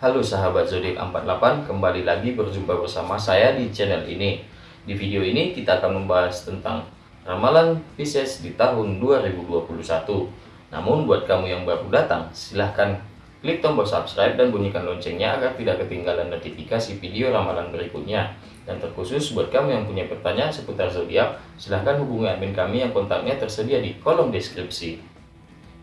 Halo sahabat zodiak 48, kembali lagi berjumpa bersama saya di channel ini. Di video ini kita akan membahas tentang ramalan Pisces di tahun 2021. Namun buat kamu yang baru datang, silahkan klik tombol subscribe dan bunyikan loncengnya agar tidak ketinggalan notifikasi video ramalan berikutnya. Dan terkhusus buat kamu yang punya pertanyaan seputar zodiak, silahkan hubungi admin kami yang kontaknya tersedia di kolom deskripsi.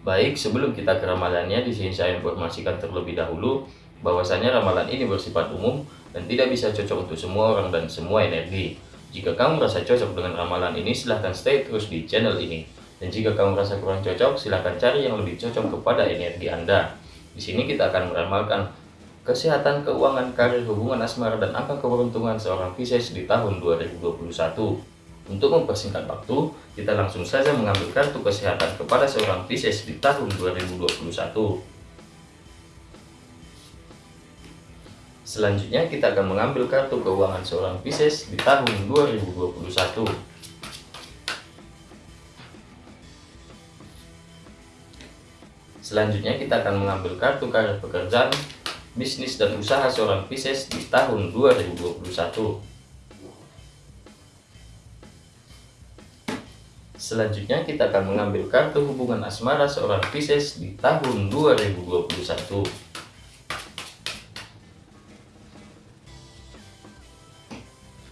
Baik, sebelum kita ke ramalannya, di sini saya informasikan terlebih dahulu bahwasanya ramalan ini bersifat umum dan tidak bisa cocok untuk semua orang dan semua energi. Jika kamu merasa cocok dengan ramalan ini, silahkan stay terus di channel ini. Dan jika kamu merasa kurang cocok, silahkan cari yang lebih cocok kepada energi Anda. Di sini kita akan meramalkan kesehatan, keuangan, karir, hubungan asmara, dan angka keberuntungan seorang Pisces di tahun 2021. Untuk mempersingkat waktu, kita langsung saja mengambil kartu kesehatan kepada seorang Pisces di tahun 2021. Selanjutnya kita akan mengambil kartu keuangan seorang Pisces di tahun 2021. Selanjutnya kita akan mengambil kartu karir pekerjaan, bisnis dan usaha seorang Pisces di tahun 2021. Selanjutnya kita akan mengambil kartu hubungan asmara seorang Pisces di tahun 2021.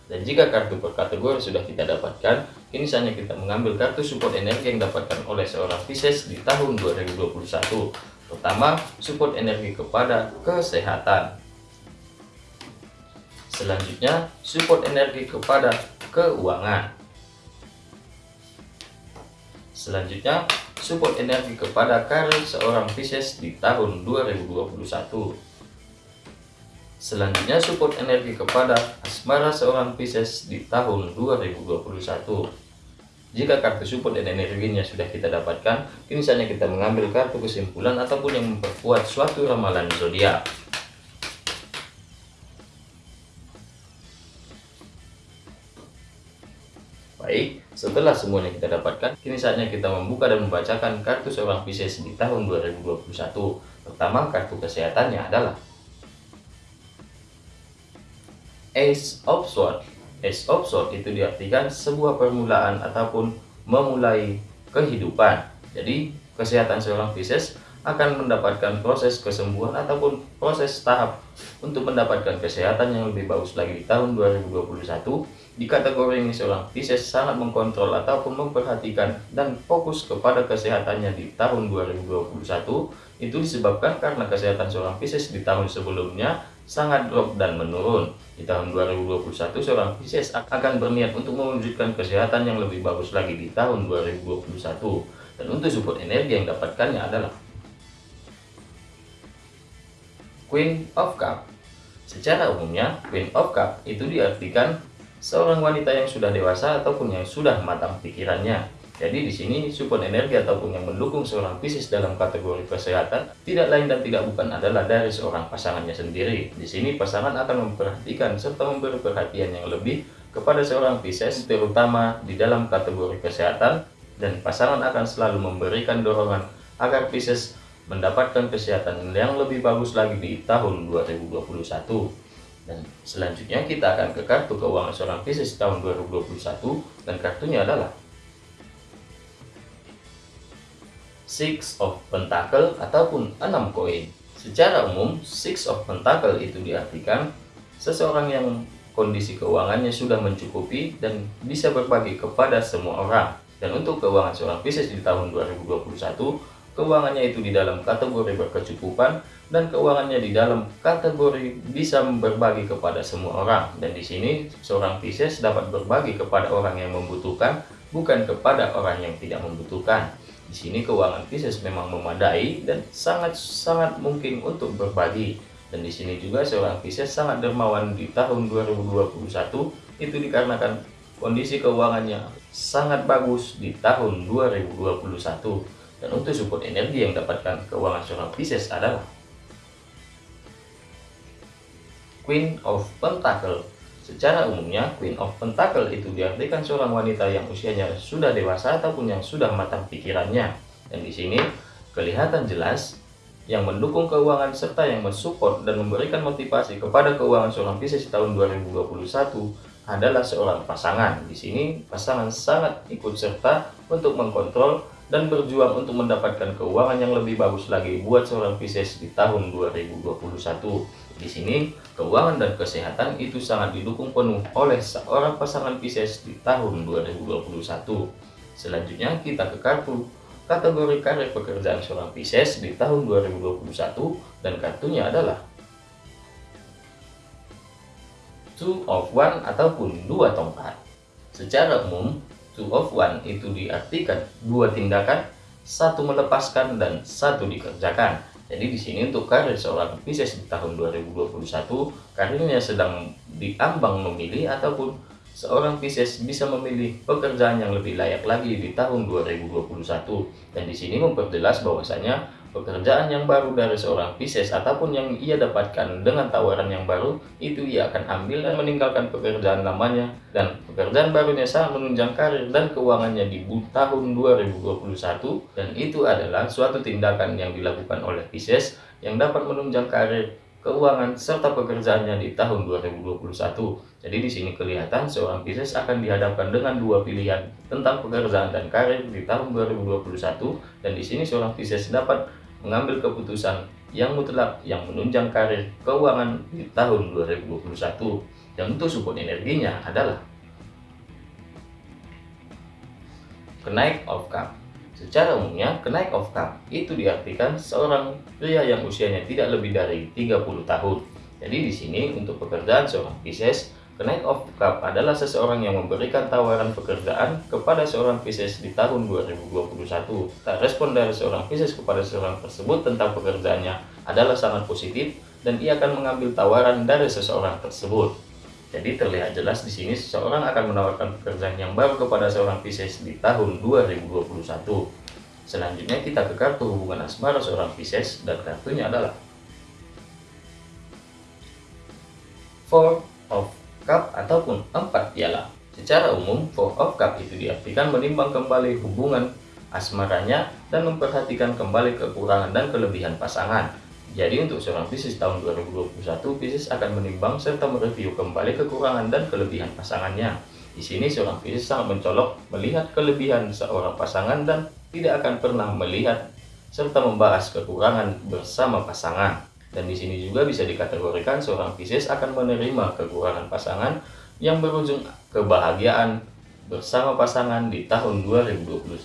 Dan jika kartu per kategori sudah kita dapatkan, kini saatnya kita mengambil kartu support energi yang dapatkan oleh seorang Pisces di tahun 2021. Pertama, support energi kepada kesehatan. Selanjutnya, support energi kepada keuangan. Selanjutnya, support energi kepada karir seorang Pisces di tahun 2021. Selanjutnya support energi kepada asmara seorang Pisces di tahun 2021. Jika kartu support dan energinya sudah kita dapatkan, kini saatnya kita mengambil kartu kesimpulan ataupun yang memperkuat suatu ramalan zodiak. Baik, setelah semuanya kita dapatkan, kini saatnya kita membuka dan membacakan kartu seorang Pisces di tahun 2021. Pertama, kartu kesehatannya adalah Ace of Swords. Ace of Swords itu diartikan sebuah permulaan ataupun memulai kehidupan. Jadi, kesehatan seorang Pisces akan mendapatkan proses kesembuhan ataupun proses tahap untuk mendapatkan kesehatan yang lebih bagus lagi di tahun 2021. Di kategori ini seorang Pisces sangat mengkontrol ataupun memperhatikan dan fokus kepada kesehatannya di tahun 2021. Itu disebabkan karena kesehatan seorang Pisces di tahun sebelumnya sangat drop dan menurun. Di tahun 2021, seorang Pisces akan berniat untuk mewujudkan kesehatan yang lebih bagus lagi di tahun 2021. Dan untuk support energi yang dapatkannya adalah Queen of Cup. Secara umumnya, Queen of Cup itu diartikan seorang wanita yang sudah dewasa ataupun yang sudah matang pikirannya jadi di sini support energi ataupun yang mendukung seorang Pisces dalam kategori kesehatan tidak lain dan tidak bukan adalah dari seorang pasangannya sendiri. Di sini pasangan akan memperhatikan serta memberi perhatian yang lebih kepada seorang Pisces terutama di dalam kategori kesehatan dan pasangan akan selalu memberikan dorongan agar Pisces mendapatkan kesehatan yang lebih bagus lagi di tahun 2021. Dan selanjutnya kita akan ke kartu keuangan seorang Pisces tahun 2021 dan kartunya adalah Six of Pentacle ataupun enam koin. Secara umum, Six of Pentacle itu diartikan seseorang yang kondisi keuangannya sudah mencukupi dan bisa berbagi kepada semua orang. Dan untuk keuangan seorang Pisces di tahun 2021, keuangannya itu di dalam kategori berkecukupan dan keuangannya di dalam kategori bisa berbagi kepada semua orang. Dan di sini seorang Pisces dapat berbagi kepada orang yang membutuhkan, bukan kepada orang yang tidak membutuhkan. Di sini keuangan Pisces memang memadai dan sangat-sangat mungkin untuk berbagi. Dan di sini juga seorang Pisces sangat dermawan di tahun 2021 itu dikarenakan kondisi keuangannya sangat bagus di tahun 2021. Dan untuk support energi yang dapatkan keuangan seorang Pisces adalah Queen of Pentacle Secara umumnya, Queen of Pentacle itu diartikan seorang wanita yang usianya sudah dewasa ataupun yang sudah matang pikirannya. Dan di sini kelihatan jelas yang mendukung keuangan serta yang mensupport dan memberikan motivasi kepada keuangan seorang Pisces tahun 2021 adalah seorang pasangan. Di sini pasangan sangat ikut serta untuk mengkontrol dan berjuang untuk mendapatkan keuangan yang lebih bagus lagi buat seorang Pisces di tahun 2021. Di sini, keuangan dan kesehatan itu sangat didukung penuh oleh seorang pasangan Pisces di tahun 2021. Selanjutnya kita ke kartu kategori karir pekerjaan seorang Pisces di tahun 2021 dan kartunya adalah Two of One ataupun dua tongkat. Secara umum, Two of One itu diartikan dua tindakan, satu melepaskan dan satu dikerjakan. Jadi di sini untuk karir seorang Pisces di tahun 2021, karirnya sedang diambang memilih ataupun seorang Pisces bisa memilih pekerjaan yang lebih layak lagi di tahun 2021 dan di sini memperjelas bahwasanya pekerjaan yang baru dari seorang Pisces ataupun yang ia dapatkan dengan tawaran yang baru itu ia akan ambil dan meninggalkan pekerjaan lamanya. Dan pekerjaan barunya sangat menunjang karir dan keuangannya di tahun 2021 dan itu adalah suatu tindakan yang dilakukan oleh Pisces yang dapat menunjang karir keuangan, serta pekerjaannya di tahun 2021. Jadi di sini kelihatan seorang Pisces akan dihadapkan dengan dua pilihan tentang pekerjaan dan karir di tahun 2021 dan di sini seorang Pisces dapat mengambil keputusan yang mutlak yang menunjang karir keuangan di tahun 2021 dan untuk support energinya adalah kenaik of cup Secara umumnya, kenaik of cup itu diartikan seorang pria yang usianya tidak lebih dari 30 tahun. Jadi di sini untuk pekerjaan seorang Pisces, kenaik of cup adalah seseorang yang memberikan tawaran pekerjaan kepada seorang Pisces di tahun 2021. Tak respon dari seorang Pisces kepada seorang tersebut tentang pekerjaannya adalah sangat positif dan ia akan mengambil tawaran dari seseorang tersebut. Jadi terlihat jelas di sini seseorang akan menawarkan pekerjaan yang baru kepada seorang Pisces di tahun 2021. Selanjutnya kita ke kartu hubungan asmara seorang Pisces dan kartunya adalah Four of Cup ataupun empat piala. Secara umum, Four of Cup itu diartikan menimbang kembali hubungan asmaranya dan memperhatikan kembali kekurangan dan kelebihan pasangan. Jadi untuk seorang Pisces tahun 2021, Pisces akan menimbang serta mereview kembali kekurangan dan kelebihan pasangannya. Di sini seorang Pisces sangat mencolok melihat kelebihan seorang pasangan dan tidak akan pernah melihat serta membahas kekurangan bersama pasangan. Dan di sini juga bisa dikategorikan seorang Pisces akan menerima kekurangan pasangan yang berujung kebahagiaan bersama pasangan di tahun 2021.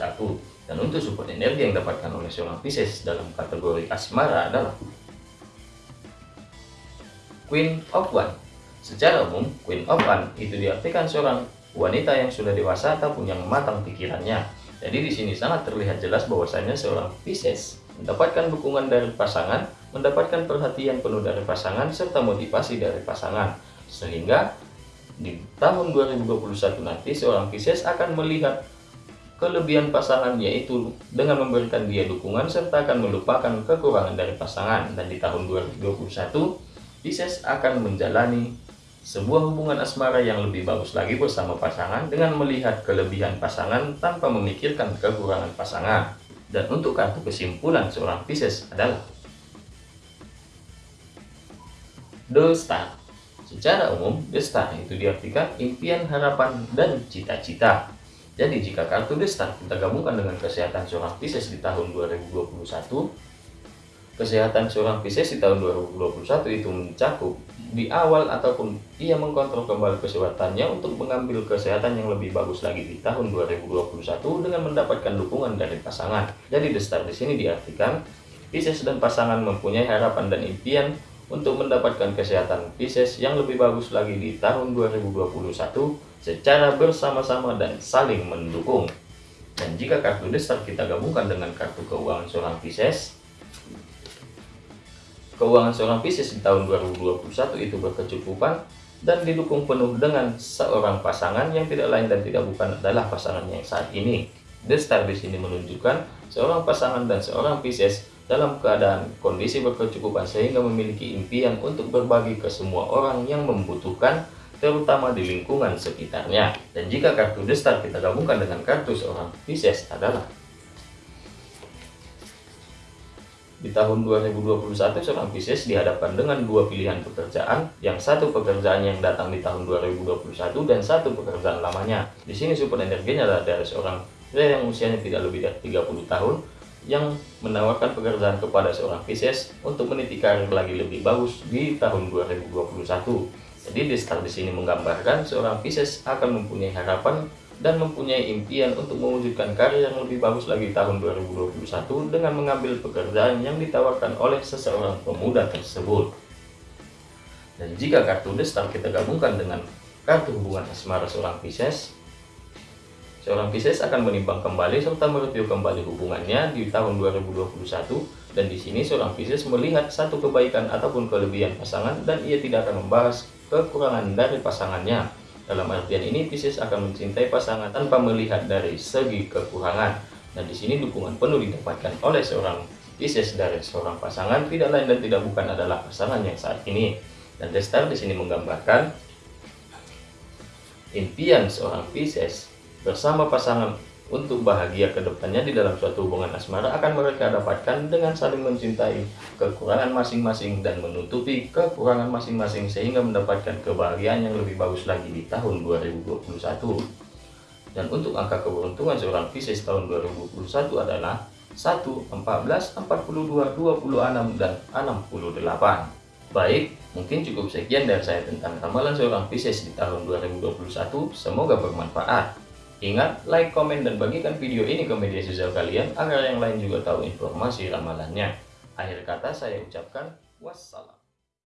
Dan untuk support energi yang dapatkan oleh seorang Pisces dalam kategori asmara adalah Queen of One. Secara umum, Queen of One itu diartikan seorang wanita yang sudah dewasa ataupun yang matang pikirannya. Jadi di sini sangat terlihat jelas bahwasanya seorang Pisces mendapatkan dukungan dari pasangan, mendapatkan perhatian penuh dari pasangan, serta motivasi dari pasangan. Sehingga di tahun 2021 nanti seorang Pisces akan melihat kelebihan pasangan yaitu dengan memberikan dia dukungan serta akan melupakan kekurangan dari pasangan dan di tahun 2021 Pisces akan menjalani sebuah hubungan asmara yang lebih bagus lagi bersama pasangan dengan melihat kelebihan pasangan tanpa memikirkan kekurangan pasangan. Dan untuk kartu kesimpulan seorang Pisces adalah Star. Secara umum, Star itu diartikan impian, harapan, dan cita-cita. Jadi jika kartu Star kita gabungkan dengan kesehatan seorang Pisces di tahun 2021, kesehatan seorang Pisces di tahun 2021 itu mencakup di awal ataupun ia mengkontrol kembali kesehatannya untuk mengambil kesehatan yang lebih bagus lagi di tahun 2021 dengan mendapatkan dukungan dari pasangan. Jadi star di sini diartikan Pisces dan pasangan mempunyai harapan dan impian untuk mendapatkan kesehatan Pisces yang lebih bagus lagi di tahun 2021 secara bersama-sama dan saling mendukung. Dan jika kartu Star kita gabungkan dengan kartu keuangan seorang Pisces, Keuangan seorang Pisces di tahun 2021 itu berkecukupan dan didukung penuh dengan seorang pasangan yang tidak lain dan tidak bukan adalah pasangannya yang saat ini. The Star di sini menunjukkan seorang pasangan dan seorang Pisces dalam keadaan kondisi berkecukupan sehingga memiliki impian untuk berbagi ke semua orang yang membutuhkan terutama di lingkungan sekitarnya. Dan jika kartu The Star kita gabungkan dengan kartu seorang Pisces adalah di tahun 2021 seorang Pisces dihadapkan dengan dua pilihan pekerjaan, yang satu pekerjaan yang datang di tahun 2021 dan satu pekerjaan lamanya. Di sini support energinya adalah dari seorang pria yang usianya tidak lebih dari 30 tahun yang menawarkan pekerjaan kepada seorang Pisces untuk meniti karir lagi lebih bagus di tahun 2021. Jadi di start di sini menggambarkan seorang Pisces akan mempunyai harapan dan mempunyai impian untuk mewujudkan karir yang lebih bagus lagi tahun 2021 dengan mengambil pekerjaan yang ditawarkan oleh seseorang pemuda tersebut. Dan jika kartu The Star kita gabungkan dengan kartu hubungan asmara seorang Pisces, seorang Pisces akan menimbang kembali serta mereview kembali hubungannya di tahun 2021 dan di sini seorang Pisces melihat satu kebaikan ataupun kelebihan pasangan dan ia tidak akan membahas kekurangan dari pasangannya dalam artian ini, Pisces akan mencintai pasangan tanpa melihat dari segi kekurangan. Dan di sini dukungan penuh didapatkan oleh seorang Pisces dari seorang pasangan tidak lain dan tidak bukan adalah pasangan yang saat ini. Dan Destar di sini menggambarkan impian seorang Pisces bersama pasangan untuk bahagia ke depannya di dalam suatu hubungan asmara akan mereka dapatkan dengan saling mencintai kekurangan masing-masing dan menutupi kekurangan masing-masing sehingga mendapatkan kebahagiaan yang lebih bagus lagi di tahun 2021. Dan untuk angka keberuntungan seorang Pisces tahun 2021 adalah 1, 14, 42, 26, dan 68. Baik, mungkin cukup sekian dari saya tentang ramalan seorang Pisces di tahun 2021. Semoga bermanfaat. Ingat, like, komen, dan bagikan video ini ke media sosial kalian agar yang lain juga tahu informasi ramalannya. Akhir kata saya ucapkan wassalam.